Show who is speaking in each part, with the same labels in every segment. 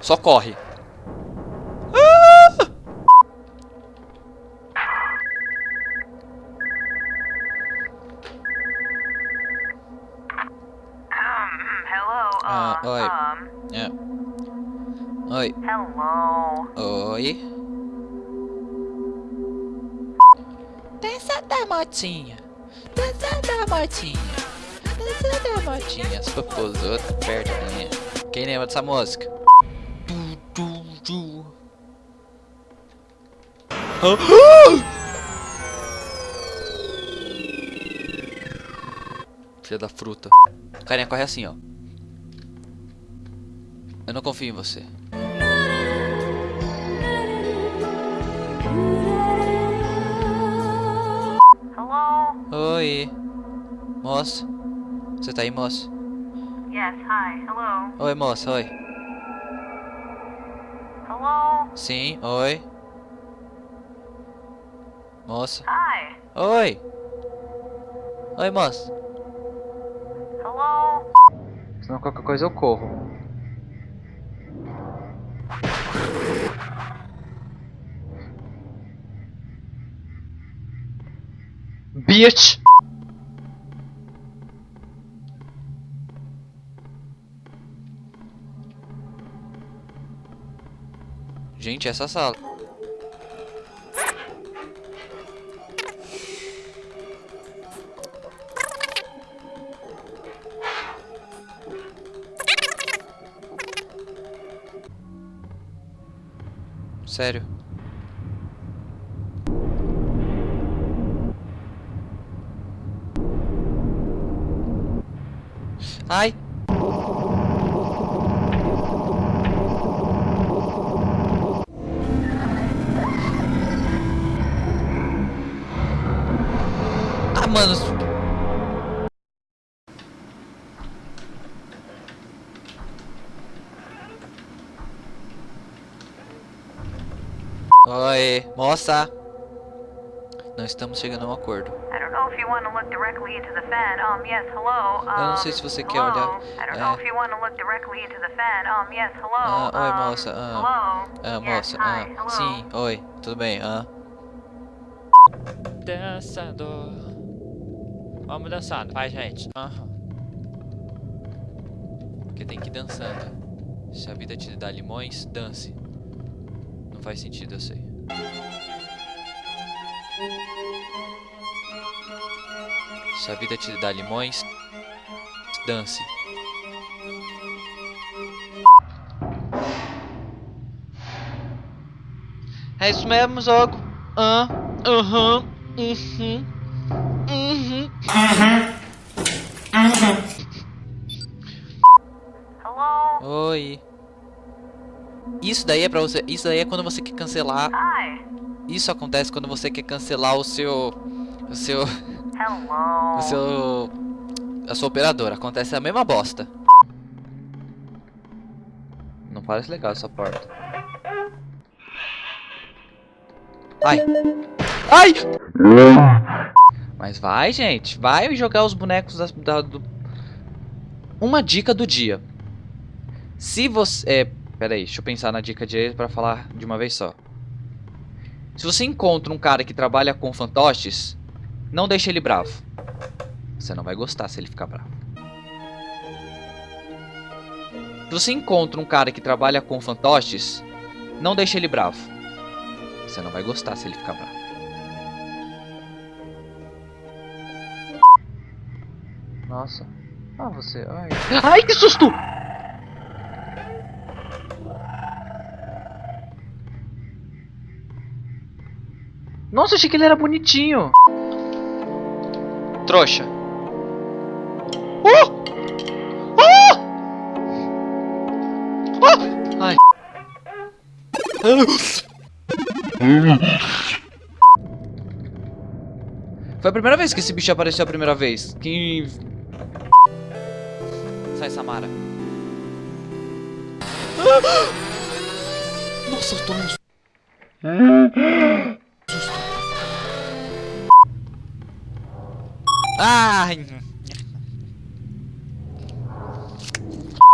Speaker 1: Só corre. Ah, oi. É. Oi. Oi. Dança da motinha. Dança da motinha. Dança da motinha. As popozotas perto da minha. Quem lembra dessa música? Filha da fruta. Carinha corre assim, ó. Eu não confio em você.
Speaker 2: Hello?
Speaker 1: Oi. Moça. Você tá aí, moça?
Speaker 2: Yes, hi. Hello?
Speaker 1: Oi, moça, oi.
Speaker 2: Hello?
Speaker 1: Sim, oi. Moça.
Speaker 2: Hi.
Speaker 1: Oi. Oi, moça.
Speaker 2: Hello?
Speaker 1: Senão qualquer coisa eu corro. Bitch! Gente, essa sala. Sério. Ai! Ah, mano. Oi, moça. Não estamos chegando a um acordo. Eu não sei se você quer olhar, é. Ah, oi, moça, ah. Ah, moça, ah, sim, oi, tudo bem, ah. Dançando. Vamos dançando, vai, gente. Aham. Porque tem que ir dançando. Se a vida te dá limões, dance. Não faz sentido, eu sei. Se a vida te dá limões, dance. É isso mesmo, jogo. Ah, aham, uhum, uhum.
Speaker 2: Hello?
Speaker 1: Oi. Isso daí é pra você. Isso daí é quando você quer cancelar.
Speaker 2: Hi.
Speaker 1: Isso acontece quando você quer cancelar o seu. O seu.
Speaker 2: Hello?
Speaker 1: O seu. A sua operadora. Acontece a mesma bosta. Não parece legal essa porta. Ai! Ai! Mas vai, gente. Vai jogar os bonecos das- da, do... Uma dica do dia. Se você... É, pera aí, deixa eu pensar na dica de pra falar de uma vez só. Se você encontra um cara que trabalha com fantoches, não deixe ele bravo. Você não vai gostar se ele ficar bravo. Se você encontra um cara que trabalha com fantoches, não deixe ele bravo. Você não vai gostar se ele ficar bravo. Nossa. Ah, você. Ai, Ai que susto! Nossa, achei que ele era bonitinho. Trouxa. Oh! Oh! Oh! Ai. Foi a primeira vez que esse bicho apareceu a primeira vez. Que. Sai, Samara. Nossa, eu tô Ai.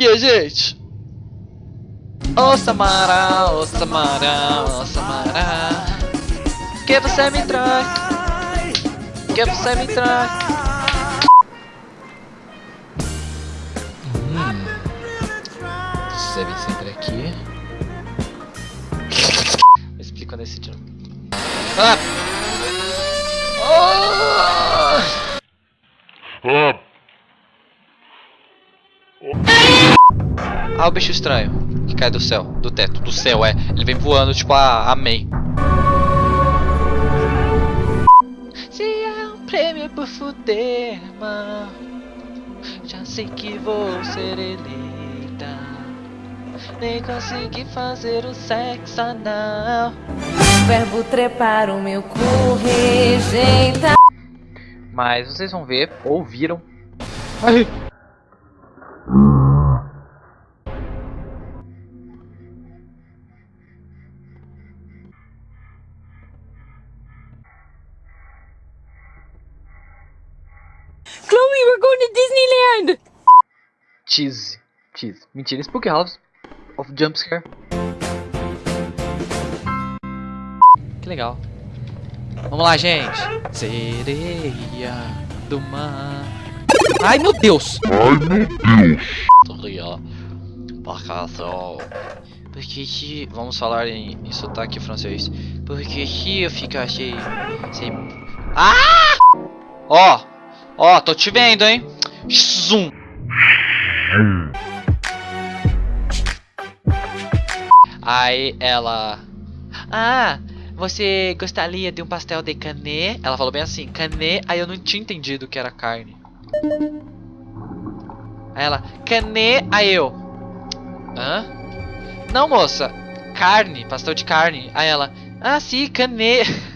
Speaker 1: E aí, gente? Ô Samara, ô Samara, ô Samara Que você me trai Que você me trai hum. Você vem sempre aqui Eu explico quando esse tiro ah! Oh! Ah, o bicho estranho que cai do céu, do teto, do céu, é. Ele vem voando, tipo a Amém. Se é um prêmio por fuder, mano, já sei que vou ser eleita. Nem consegui fazer o sexo anal.
Speaker 3: Verbo trepar o meu cu rejeita.
Speaker 1: Mas vocês vão ver, ouviram. Ai.
Speaker 3: Chloe, we're going to Disneyland!
Speaker 1: Cheese. Cheese. Mentira, Spooky House of Jumpscare. Que legal. Vamos lá, gente. Sereia do mar. Ai, meu Deus.
Speaker 4: Ai, meu Deus.
Speaker 1: Sereia. Barcação. Porque se... Vamos falar em, em sotaque francês. Porque se eu ficar sem... sem... Ah! Ó. Ó, tô te vendo, hein. Zoom. Aí ela... Ah, você gostaria de um pastel de canê? Ela falou bem assim, canê. Aí eu não tinha entendido que era carne. Aí ela, canê. Aí eu... Hã? Não, moça. Carne, pastel de carne. Aí ela, ah, sim, canê.